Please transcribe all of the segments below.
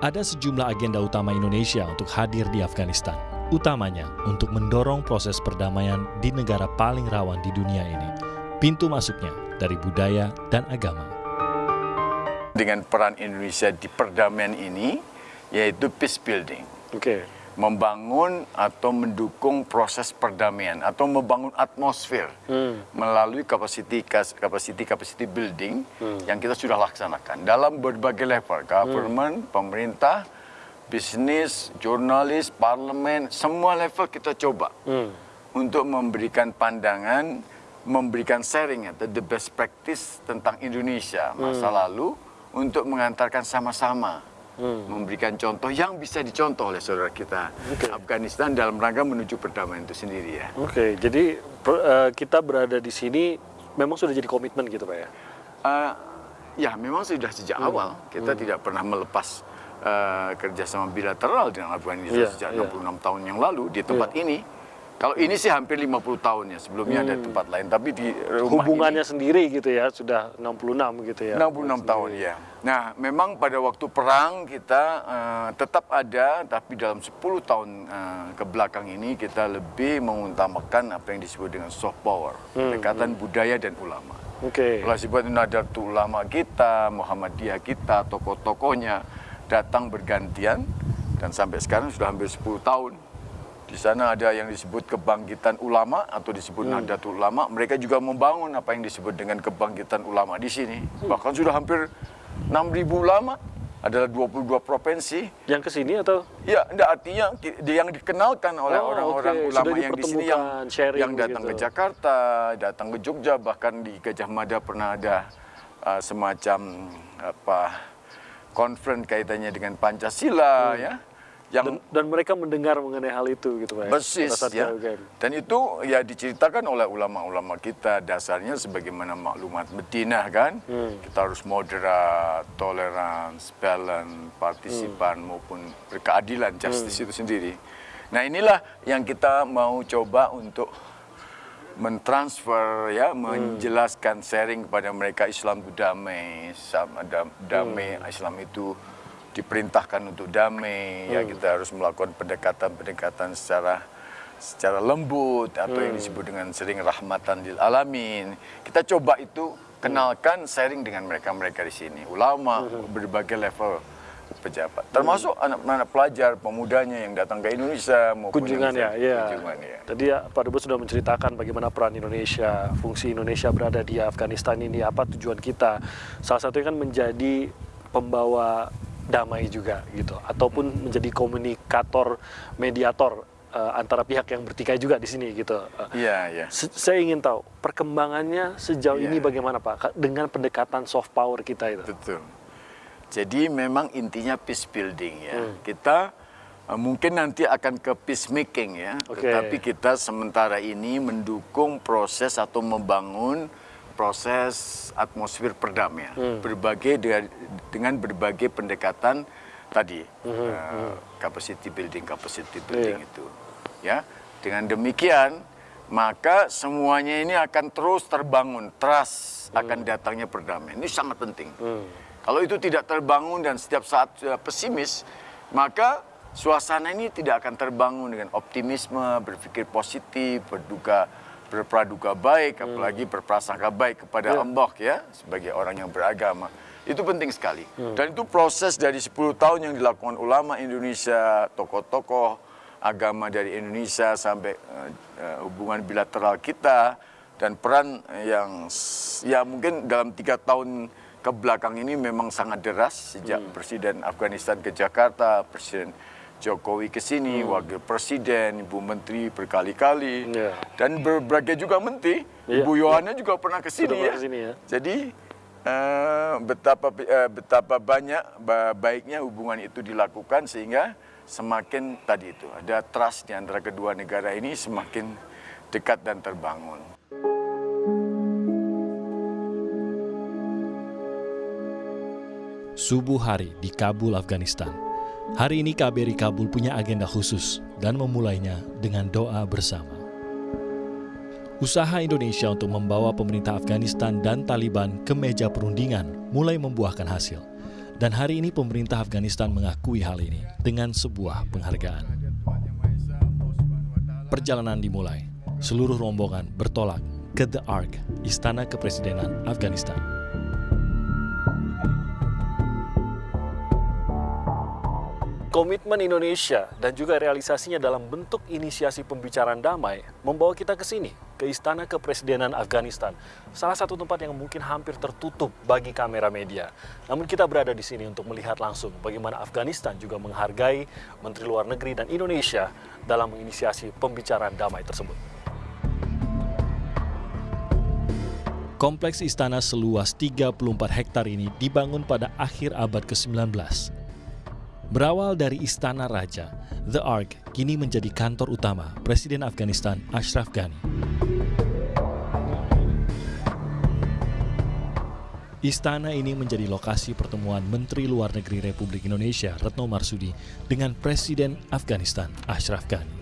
Ada sejumlah agenda utama Indonesia untuk hadir di Afghanistan, utamanya untuk mendorong proses perdamaian di negara paling rawan di dunia ini. Pintu masuknya dari budaya dan agama. Dengan peran Indonesia di perdamaian ini, yaitu peace building. Oke. Membangun atau mendukung proses perdamaian atau membangun atmosfer melalui capacity capacity capacity building yang kita sudah laksanakan. Dalam berbagai level, government, pemerintah, bisnis, jurnalis, parlemen, semua level kita coba untuk memberikan pandangan, memberikan sharing atau the best practice tentang Indonesia masa lalu untuk mengantarkan sama-sama memberikan contoh yang bisa dicontoh oleh saudara kita Oke. Afghanistan dalam rangka menuju perdamaian itu sendiri ya. Oke, jadi per- eh, kita berada di sini memang sudah jadi komitmen gitu Pak ya? Eh, ya memang sudah sejak Hmm. awal kita tidak pernah melepas eh, kerjasama bilateral dengan Afghanistan Iya, sejak iya. 66 tahun yang lalu di tempat ini. Kalau ini sih hampir 50 tahun ya sebelumnya ada tempat lain tapi di rumah Hmm. Hubungannya ini sendiri gitu ya, sudah 66 gitu ya? 66 tahun ya. Nah, memang pada waktu perang kita eh, tetap ada, tapi dalam 10 tahun eh, ke belakang ini kita lebih mengutamakan apa yang disebut dengan soft power, pendekatan budaya dan ulama. Oke. Kalau disebut Nadatul Ulama kita, Muhammadiyah kita, tokoh-tokohnya datang bergantian dan sampai sekarang sudah hampir 10 tahun. Di sana ada yang disebut kebangkitan ulama atau disebut Nadatul Ulama. Mereka juga membangun apa yang disebut dengan kebangkitan ulama di sini. Bahkan sudah hampir 6.000 ulama, adalah 22 provinsi. Yang ke sini atau? Ya, enggak artinya yang dikenalkan oleh Oh, orang-orang oke. ulama Sudah yang di sini yang sharing yang datang begitu. ke Jakarta, datang ke Jogja, bahkan di Gajah Mada pernah ada uh, semacam apa konferensi kaitannya dengan Pancasila ya. Yang Dan, dan mereka mendengar mengenai hal itu gitu Pak ya? Persis ya. UGM. Dan itu ya diceritakan oleh ulama-ulama kita dasarnya sebagaimana maklumat Madinah kan. Hmm. Kita harus moderat, tolerans, balance, partisipan Hmm. maupun berkeadilan justice itu sendiri. Nah, inilah yang kita mau coba untuk mentransfer ya, Hmm. menjelaskan sharing kepada mereka Islam itu damai, damai Hmm. Islam itu diperintahkan untuk damai ya kita harus melakukan pendekatan-pendekatan secara secara lembut atau yang disebut dengan sering rahmatan lil alamin. Kita coba itu kenalkan sharing dengan mereka-mereka di sini. Ulama berbagai level pejabat. Termasuk anak-anak pelajar pemudanya yang datang ke Indonesia maupun kunjungan ya, ya. kunjungan ya Tadi ya, Pak Dubes sudah menceritakan bagaimana peran Indonesia, fungsi Indonesia berada di Afghanistan ini, apa tujuan kita. Salah satunya kan menjadi pembawa damai juga gitu, ataupun menjadi komunikator, mediator eh, antara pihak yang bertikai juga di sini gitu. Eh, iya iya saya ingin tahu perkembangannya sejauh Iya. ini bagaimana Pak dengan pendekatan soft power kita itu. Betul. Jadi memang intinya peace building ya. Hmm. Kita uh, mungkin nanti akan ke peacemaking ya. Oke. Tetapi kita sementara ini mendukung proses atau membangun proses atmosfer perdamaian. Hmm. Berbagai dengan, dengan berbagai pendekatan tadi Hmm, uh, capacity building, capacity building Iya. itu. Ya. Dengan demikian maka semuanya ini akan terus terbangun trust akan datangnya perdamaian. Ini sangat penting. Hmm. Kalau itu tidak terbangun dan setiap saat sudah pesimis, maka suasana ini tidak akan terbangun dengan optimisme, berpikir positif, berduka, berpraduga baik, apalagi berprasangka baik kepada Ya. Allah ya sebagai orang yang beragama. Itu penting sekali. Dan itu proses dari 10 tahun yang dilakukan ulama Indonesia, tokoh-tokoh agama dari Indonesia sampai eh, eh, hubungan bilateral kita dan peran yang ya mungkin dalam tiga tahun ke belakang ini memang sangat deras sejak Presiden Afghanistan ke Jakarta, Presiden Jokowi ke sini, Wakil Presiden, Ibu Menteri berkali-kali, Iya. dan berbagai juga menteri, Iya, Ibu Yohana juga pernah ke sini pernah ya. ke sini ya. Jadi eh, betapa eh, betapa banyak ba- baiknya hubungan itu dilakukan sehingga semakin tadi itu ada trust di antara kedua negara ini semakin dekat dan terbangun. Subuh hari di Kabul, Afghanistan. Hari ini KBRI Kabul punya agenda khusus dan memulainya dengan doa bersama. Usaha Indonesia untuk membawa pemerintah Afghanistan dan Taliban ke meja perundingan mulai membuahkan hasil. Dan hari ini pemerintah Afghanistan mengakui hal ini dengan sebuah penghargaan. Perjalanan dimulai, seluruh rombongan bertolak ke The Ark, Istana Kepresidenan Afghanistan. Komitmen Indonesia dan juga realisasinya dalam bentuk inisiasi pembicaraan damai membawa kita ke sini, ke Istana Kepresidenan Afghanistan. Salah satu tempat yang mungkin hampir tertutup bagi kamera media. Namun kita berada di sini untuk melihat langsung bagaimana Afghanistan juga menghargai Menteri Luar Negeri dan Indonesia dalam menginisiasi pembicaraan damai tersebut. Kompleks istana seluas 34 hektar ini dibangun pada akhir abad ke-19 Berawal dari Istana Raja, The Ark kini menjadi kantor utama Presiden Afghanistan Ashraf Ghani. Istana ini menjadi lokasi pertemuan Menteri Luar Negeri Republik Indonesia Retno Marsudi dengan Presiden Afghanistan Ashraf Ghani.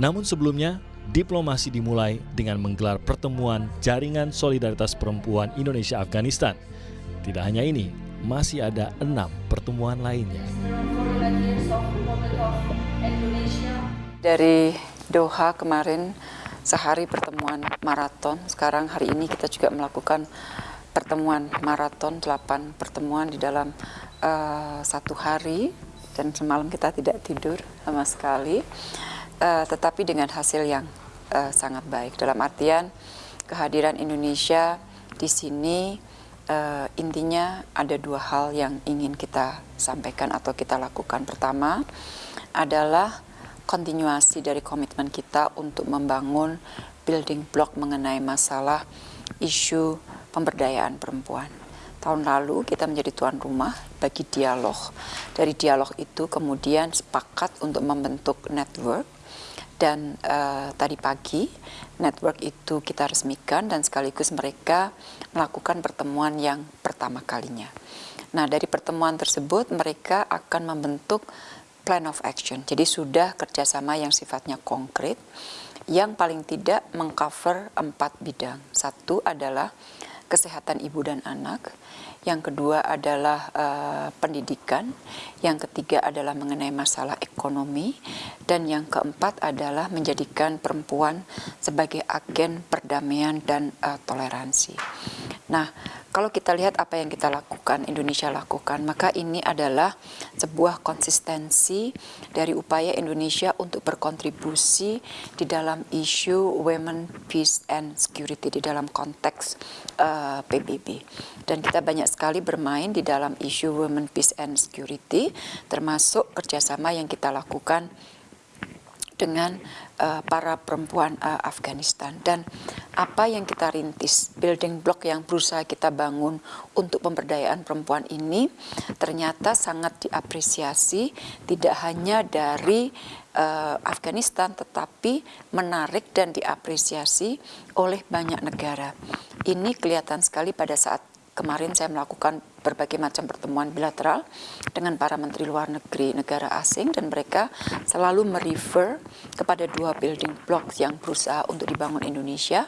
Namun sebelumnya, diplomasi dimulai dengan menggelar pertemuan Jaringan Solidaritas Perempuan Indonesia-Afghanistan. Tidak hanya ini, masih ada enam pertemuan lainnya. Dari Doha kemarin sehari pertemuan maraton, sekarang hari ini kita juga melakukan pertemuan maraton, delapan pertemuan di dalam uh, satu hari. Dan semalam kita tidak tidur sama sekali, uh, tetapi dengan hasil yang uh, sangat baik. Dalam artian kehadiran Indonesia di sini uh, intinya ada dua hal yang ingin kita sampaikan atau kita lakukan. Pertama adalah kontinuasi dari komitmen kita untuk membangun building block mengenai masalah isu pemberdayaan perempuan. Tahun lalu kita menjadi tuan rumah bagi dialog. Dari dialog itu kemudian sepakat untuk membentuk network dan uh, tadi pagi network itu kita resmikan dan sekaligus mereka melakukan pertemuan yang pertama kalinya. Nah dari pertemuan tersebut mereka akan membentuk plan of action. Jadi sudah kerjasama yang sifatnya konkret yang paling tidak mengcover empat bidang. Satu adalah kesehatan ibu dan anak, yang kedua adalah uh, pendidikan, yang ketiga adalah mengenai masalah ekonomi, dan yang keempat adalah menjadikan perempuan sebagai agen perdamaian dan uh, toleransi. Nah, kalau kita lihat apa yang kita lakukan, Indonesia lakukan, maka ini adalah sebuah konsistensi dari upaya Indonesia untuk berkontribusi di dalam isu women, peace, and security di dalam konteks uh, eh, PBB. Dan kita banyak sekali bermain di dalam isu women, peace, and security, termasuk kerjasama yang kita lakukan dengan uh, para perempuan uh, Afghanistan. Dan apa yang kita rintis building block yang berusaha kita bangun untuk pemberdayaan perempuan ini ternyata sangat diapresiasi tidak hanya dari uh, Afghanistan tetapi menarik dan diapresiasi oleh banyak negara. Ini kelihatan sekali pada saat kemarin saya melakukan berbagai macam pertemuan bilateral dengan para menteri luar negeri negara asing dan mereka selalu merefer kepada dua building blocks yang berusaha untuk dibangun Indonesia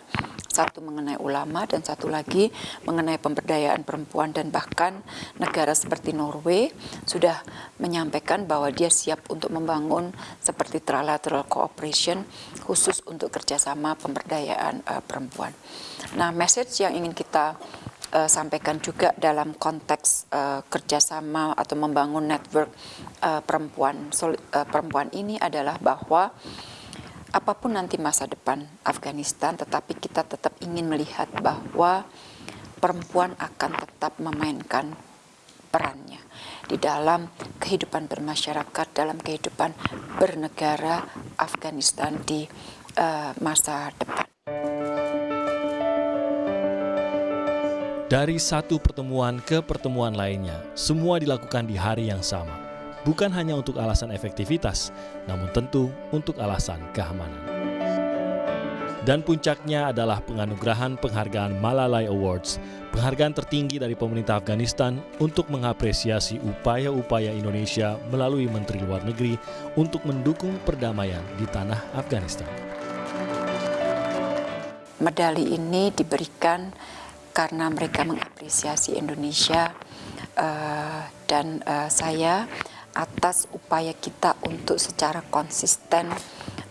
satu mengenai ulama dan satu lagi mengenai pemberdayaan perempuan dan bahkan negara seperti Norway sudah menyampaikan bahwa dia siap untuk membangun seperti trilateral cooperation khusus untuk kerjasama pemberdayaan uh, perempuan. Nah, message yang ingin kita uh, sampaikan juga dalam konteks uh, kerjasama atau membangun network uh, perempuan uh, perempuan ini adalah bahwa apa pun nanti masa depan Afghanistan, tetapi kita tetap ingin melihat bahwa perempuan akan tetap memainkan perannya di dalam kehidupan bermasyarakat, dalam kehidupan bernegara Afghanistan di uh, masa depan. Dari satu pertemuan ke pertemuan lainnya, semua dilakukan di hari yang sama. Bukan hanya untuk alasan efektivitas, namun tentu untuk alasan keamanan. Dan puncaknya adalah penganugerahan penghargaan Malalai Awards, penghargaan tertinggi dari pemerintah Afghanistan untuk mengapresiasi upaya-upaya Indonesia melalui Menteri Luar Negeri untuk mendukung perdamaian di tanah Afghanistan. Medali ini diberikan karena mereka mengapresiasi Indonesia uh, dan uh, saya atas upaya kita untuk secara konsisten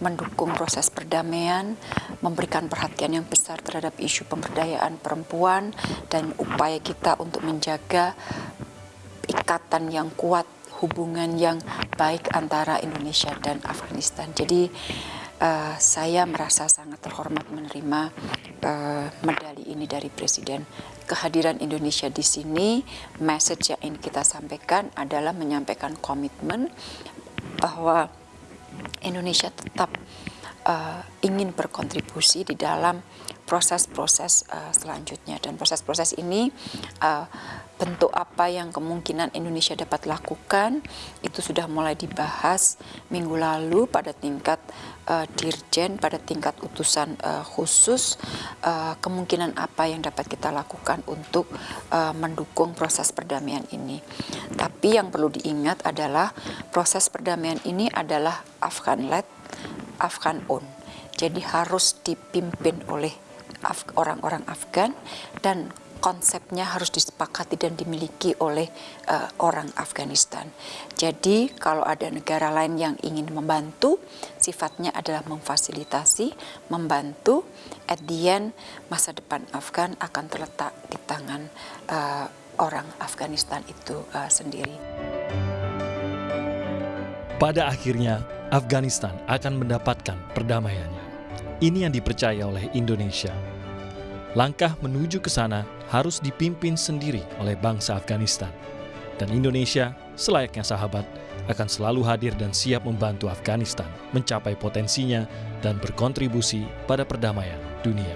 mendukung proses perdamaian, memberikan perhatian yang besar terhadap isu pemberdayaan perempuan dan upaya kita untuk menjaga ikatan yang kuat, hubungan yang baik antara Indonesia dan Afghanistan. Jadi uh, saya merasa sangat terhormat menerima uh, medali ini dari Presiden. Kehadiran Indonesia di sini, message yang ingin kita sampaikan adalah menyampaikan komitmen bahwa Indonesia tetap uh, ingin berkontribusi di dalam proses-proses uh, selanjutnya dan proses-proses ini uh, bentuk apa yang kemungkinan Indonesia dapat lakukan itu sudah mulai dibahas minggu lalu pada tingkat uh, dirjen pada tingkat utusan uh, khusus uh, kemungkinan apa yang dapat kita lakukan untuk uh, mendukung proses perdamaian ini. Tapi yang perlu diingat adalah proses perdamaian ini adalah Afghan led Afghan owned. Jadi harus dipimpin oleh orang-orang Afgan dan konsepnya harus disepakati dan dimiliki oleh uh, orang Afghanistan. Jadi kalau ada negara lain yang ingin membantu, sifatnya adalah memfasilitasi, membantu. At the end, masa depan Afgan akan terletak di tangan uh, orang Afghanistan itu uh, sendiri. Pada akhirnya, Afghanistan akan mendapatkan perdamaiannya. Ini yang dipercaya oleh Indonesia. Langkah menuju ke sana harus dipimpin sendiri oleh bangsa Afghanistan. Dan Indonesia, selayaknya sahabat, akan selalu hadir dan siap membantu Afghanistan mencapai potensinya dan berkontribusi pada perdamaian dunia.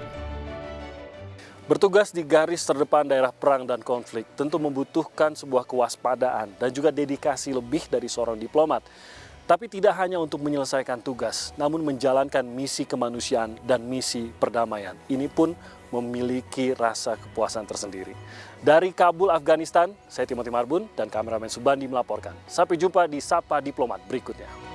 Bertugas di garis terdepan daerah perang dan konflik tentu membutuhkan sebuah kewaspadaan dan juga dedikasi lebih dari seorang diplomat. Tapi tidak hanya untuk menyelesaikan tugas, namun menjalankan misi kemanusiaan dan misi perdamaian. Ini pun memiliki rasa kepuasan tersendiri. Dari Kabul, Afghanistan, saya Timothy Marbun dan kameramen Subandi melaporkan. Sampai jumpa di Sapa Diplomat berikutnya.